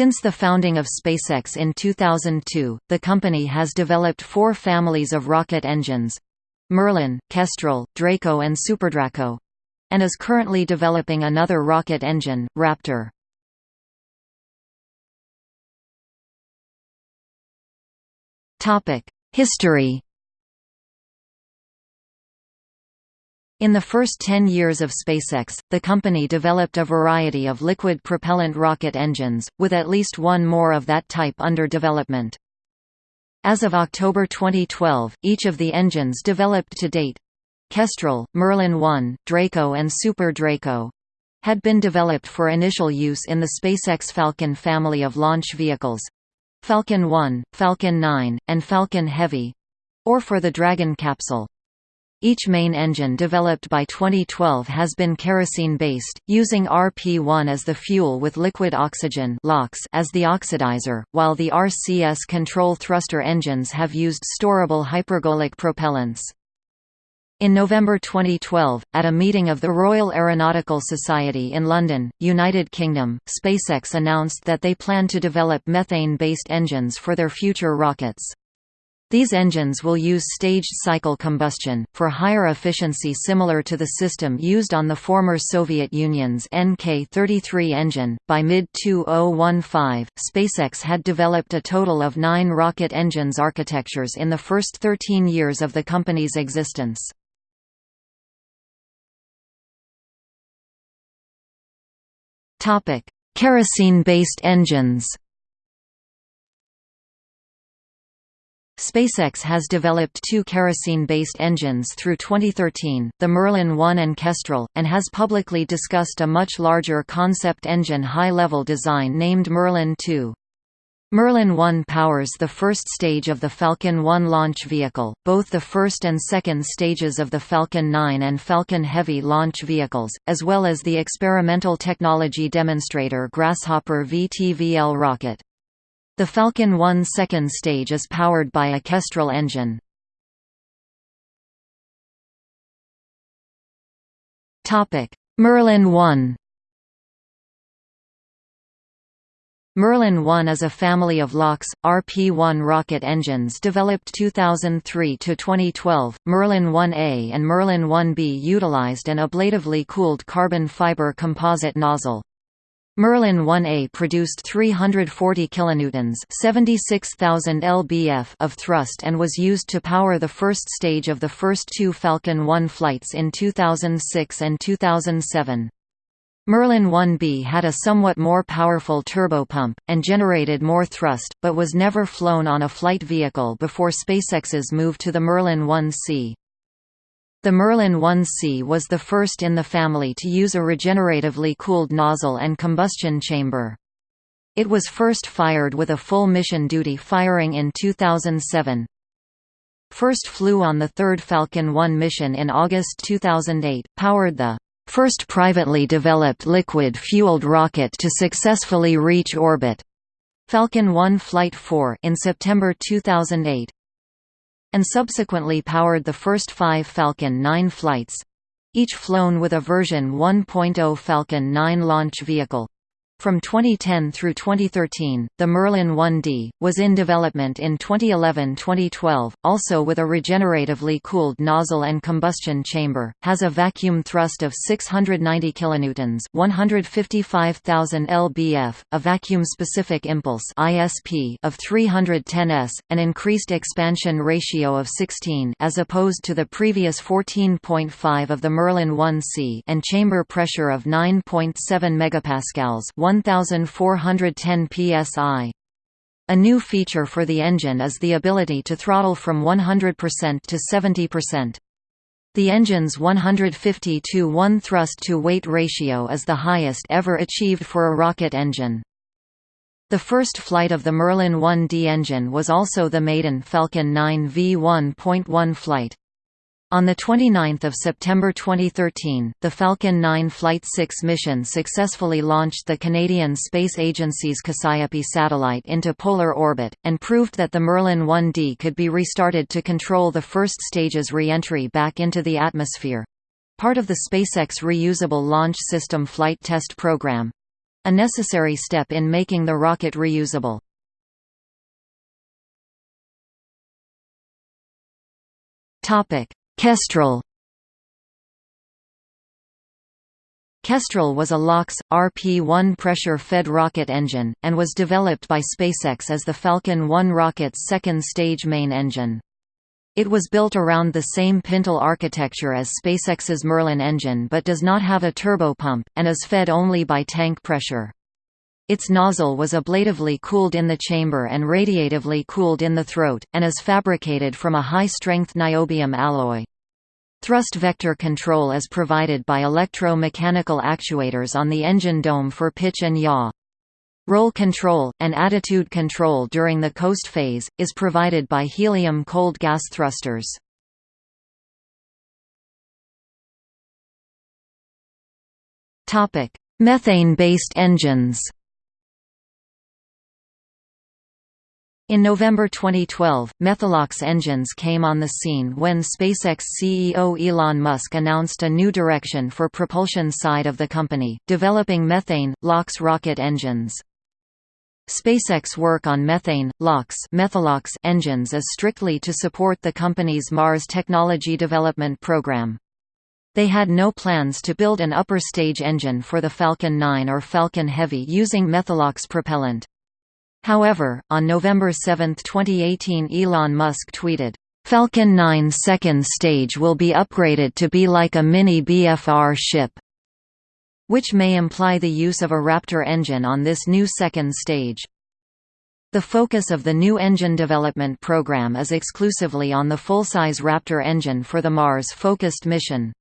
Since the founding of SpaceX in 2002, the company has developed four families of rocket engines Merlin, Kestrel, Draco and SuperDraco and is currently developing another rocket engine, Raptor. History In the first 10 years of SpaceX, the company developed a variety of liquid propellant rocket engines, with at least one more of that type under development. As of October 2012, each of the engines developed to date Kestrel, Merlin 1, Draco and Super Draco had been developed for initial use in the SpaceX Falcon family of launch vehicles Falcon 1, Falcon 9, and Falcon Heavy or for the Dragon capsule. Each main engine developed by 2012 has been kerosene-based, using RP-1 as the fuel with liquid oxygen as the oxidizer, while the RCS control thruster engines have used storable hypergolic propellants. In November 2012, at a meeting of the Royal Aeronautical Society in London, United Kingdom, SpaceX announced that they plan to develop methane-based engines for their future rockets. These engines will use staged cycle combustion, for higher efficiency similar to the system used on the former Soviet Union's NK-33 engine. By mid-2015, SpaceX had developed a total of nine rocket engines architectures in the first 13 years of the company's existence. Kerosene-based engines SpaceX has developed two kerosene-based engines through 2013, the Merlin 1 and Kestrel, and has publicly discussed a much larger concept engine high-level design named Merlin 2. Merlin 1 powers the first stage of the Falcon 1 launch vehicle, both the first and second stages of the Falcon 9 and Falcon Heavy launch vehicles, as well as the experimental technology demonstrator Grasshopper VTVL rocket. The Falcon 1 second stage is powered by a Kestrel engine. Merlin 1 Merlin 1 is a family of LOX, RP-1 rocket engines developed 2003–2012. Merlin 1A and Merlin 1B utilized an ablatively cooled carbon fiber composite nozzle. Merlin 1A produced 340 kilonewtons, 76,000 lbf of thrust and was used to power the first stage of the first two Falcon 1 flights in 2006 and 2007. Merlin 1B had a somewhat more powerful turbopump, and generated more thrust, but was never flown on a flight vehicle before SpaceX's move to the Merlin 1C. The Merlin 1C was the first in the family to use a regeneratively cooled nozzle and combustion chamber. It was first fired with a full mission duty firing in 2007. First flew on the third Falcon 1 mission in August 2008, powered the first privately developed liquid-fueled rocket to successfully reach orbit. Falcon 1 Flight 4 in September 2008 and subsequently powered the first five Falcon 9 flights each flown with a version 1.0 Falcon 9 launch vehicle. From 2010 through 2013, the Merlin 1D, was in development in 2011–2012, also with a regeneratively cooled nozzle and combustion chamber, has a vacuum thrust of 690 kilonewtons 155,000 lbf, a vacuum-specific impulse ISP of 310 s, an increased expansion ratio of 16 as opposed to the previous 14.5 of the Merlin 1C and chamber pressure of 9.7 megapascals 1410 psi. A new feature for the engine is the ability to throttle from 100% to 70%. The engine's 150 to 1 thrust-to-weight ratio is the highest ever achieved for a rocket engine. The first flight of the Merlin 1D engine was also the maiden Falcon 9 V1.1 flight. On 29 September 2013, the Falcon 9 Flight 6 mission successfully launched the Canadian Space Agency's Cassiope satellite into polar orbit, and proved that the Merlin 1D could be restarted to control the first stage's re-entry back into the atmosphere. Part of the SpaceX Reusable Launch System flight test program. a necessary step in making the rocket reusable. Kestrel Kestrel was a LOX, RP-1 pressure-fed rocket engine, and was developed by SpaceX as the Falcon 1 rocket's second-stage main engine. It was built around the same pintle architecture as SpaceX's Merlin engine but does not have a turbopump, and is fed only by tank pressure. Its nozzle was ablatively cooled in the chamber and radiatively cooled in the throat, and is fabricated from a high-strength niobium alloy. Thrust vector control is provided by electro-mechanical actuators on the engine dome for pitch and yaw. Roll control, and attitude control during the coast phase, is provided by helium cold gas thrusters. Methane-based engines In November 2012, Methalox engines came on the scene when SpaceX CEO Elon Musk announced a new direction for propulsion side of the company, developing methane, LOX rocket engines. SpaceX work on methane, LOX Methalox engines is strictly to support the company's Mars technology development program. They had no plans to build an upper stage engine for the Falcon 9 or Falcon Heavy using Methalox propellant. However, on November 7, 2018 Elon Musk tweeted, "'Falcon 9 second stage will be upgraded to be like a mini BFR ship' which may imply the use of a Raptor engine on this new second stage. The focus of the new engine development program is exclusively on the full-size Raptor engine for the Mars-focused mission.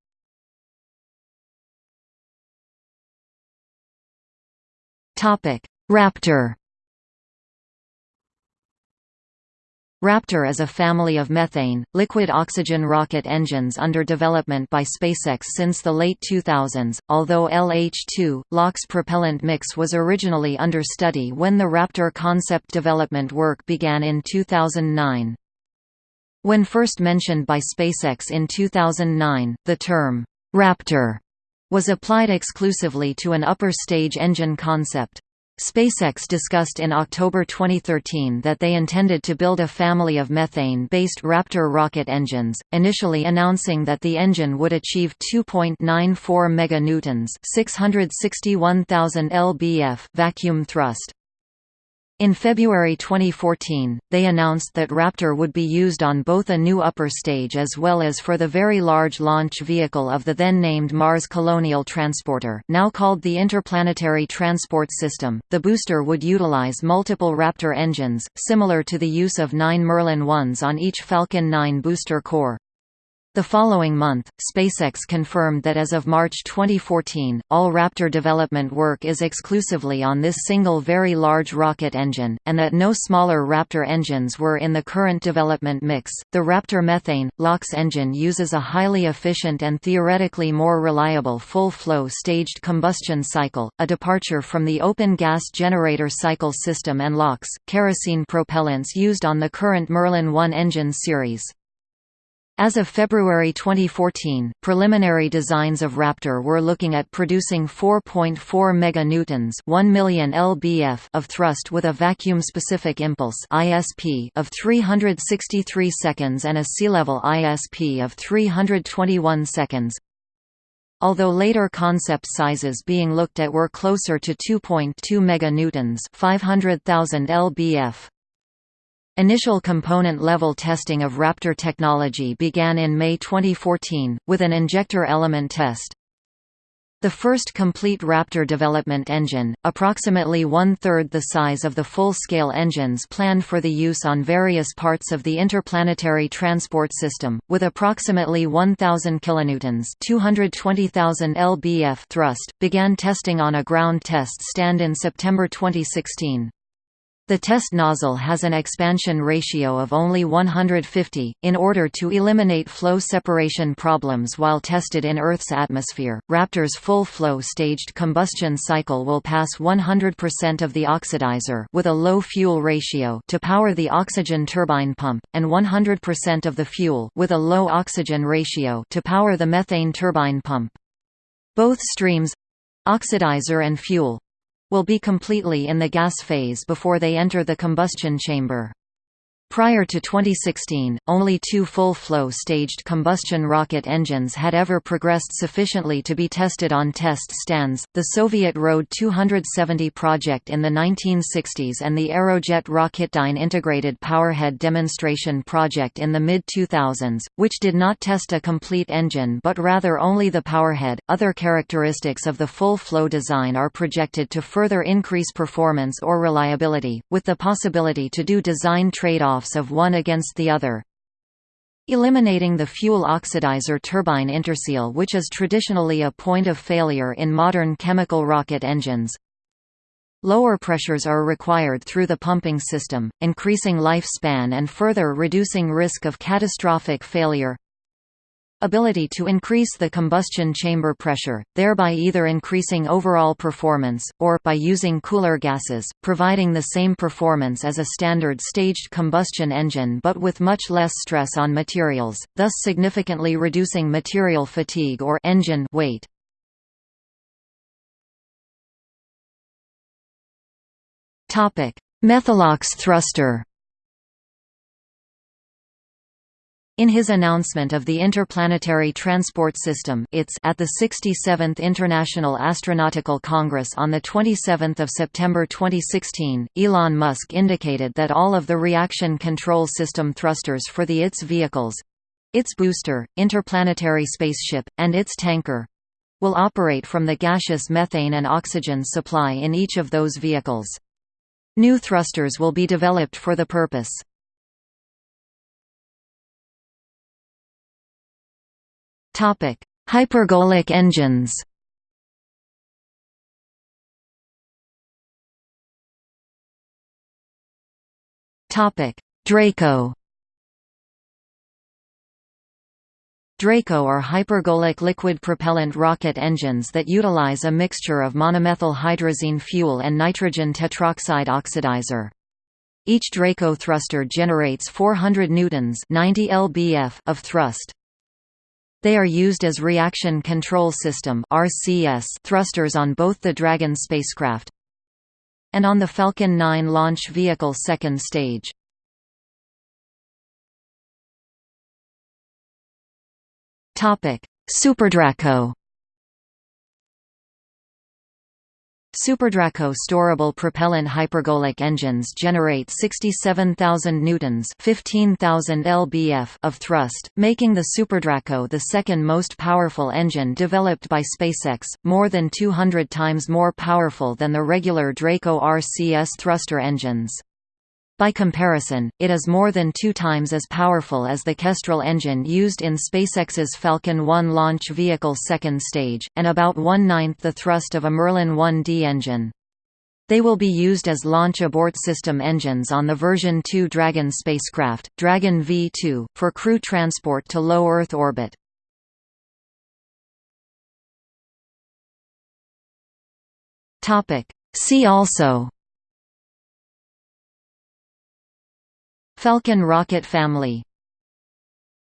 Raptor Raptor is a family of methane, liquid oxygen rocket engines under development by SpaceX since the late 2000s, although LH-2, LOX propellant mix was originally under study when the Raptor concept development work began in 2009. When first mentioned by SpaceX in 2009, the term, Raptor, was applied exclusively to an upper stage engine concept. SpaceX discussed in October 2013 that they intended to build a family of methane-based Raptor rocket engines, initially announcing that the engine would achieve 2.94 meganewtons, 661,000 lbf vacuum thrust. In February 2014, they announced that Raptor would be used on both a new upper stage as well as for the Very Large Launch Vehicle of the then-named Mars Colonial Transporter now called the Interplanetary Transport System. The booster would utilize multiple Raptor engines, similar to the use of nine Merlin 1s on each Falcon 9 booster core. The following month, SpaceX confirmed that as of March 2014, all Raptor development work is exclusively on this single Very Large rocket engine, and that no smaller Raptor engines were in the current development mix. The Raptor methane LOX engine uses a highly efficient and theoretically more reliable full-flow staged combustion cycle, a departure from the open gas generator cycle system and LOX kerosene propellants used on the current Merlin 1 engine series. As of February 2014, preliminary designs of Raptor were looking at producing 4.4 meganewtons, 1 million lbf of thrust with a vacuum-specific impulse (ISP) of 363 seconds and a sea-level ISP of 321 seconds. Although later concept sizes being looked at were closer to 2.2 meganewtons, 500,000 lbf. Initial component-level testing of Raptor technology began in May 2014, with an injector element test. The first complete Raptor development engine, approximately one-third the size of the full-scale engines planned for the use on various parts of the interplanetary transport system, with approximately 1,000 kilonewtons (220,000 lbf) thrust, began testing on a ground test stand in September 2016. The test nozzle has an expansion ratio of only 150, in order to eliminate flow separation problems while tested in Earth's atmosphere. Raptor's full flow staged combustion cycle will pass 100% of the oxidizer with a low fuel ratio to power the oxygen turbine pump, and 100% of the fuel with a low oxygen ratio to power the methane turbine pump. Both streams oxidizer and fuel will be completely in the gas phase before they enter the combustion chamber. Prior to 2016, only two full-flow staged combustion rocket engines had ever progressed sufficiently to be tested on test stands, the Soviet Rod 270 project in the 1960s and the Aerojet Rocketdyne Integrated Powerhead Demonstration project in the mid-2000s, which did not test a complete engine but rather only the powerhead. Other characteristics of the full-flow design are projected to further increase performance or reliability, with the possibility to do design of one against the other. Eliminating the fuel oxidizer turbine interseal which is traditionally a point of failure in modern chemical rocket engines. Lower pressures are required through the pumping system, increasing lifespan and further reducing risk of catastrophic failure ability to increase the combustion chamber pressure, thereby either increasing overall performance, or by using cooler gases, providing the same performance as a standard staged combustion engine but with much less stress on materials, thus significantly reducing material fatigue or engine weight. Methalox thruster In his announcement of the Interplanetary Transport System at the 67th International Astronautical Congress on 27 September 2016, Elon Musk indicated that all of the reaction control system thrusters for the ITS vehicles—its booster, interplanetary spaceship, and its tanker—will operate from the gaseous methane and oxygen supply in each of those vehicles. New thrusters will be developed for the purpose. Topic: Hypergolic engines. Topic: Draco. Draco are hypergolic liquid propellant rocket engines that utilize a mixture of monomethyl hydrazine fuel and nitrogen tetroxide oxidizer. Each Draco thruster generates 400 newtons 90 lbf of thrust. They are used as reaction control system thrusters on both the Dragon spacecraft and on the Falcon 9 launch vehicle second stage. Topic: SuperDraco SuperDraco storable propellant hypergolic engines generate 67,000 newtons (15,000 lbf) of thrust, making the SuperDraco the second most powerful engine developed by SpaceX, more than 200 times more powerful than the regular Draco RCS thruster engines. By comparison, it is more than two times as powerful as the Kestrel engine used in SpaceX's Falcon 1 launch vehicle second stage, and about one-ninth the thrust of a Merlin 1D engine. They will be used as launch abort system engines on the version 2 Dragon spacecraft, Dragon V2, for crew transport to low Earth orbit. See also Falcon rocket family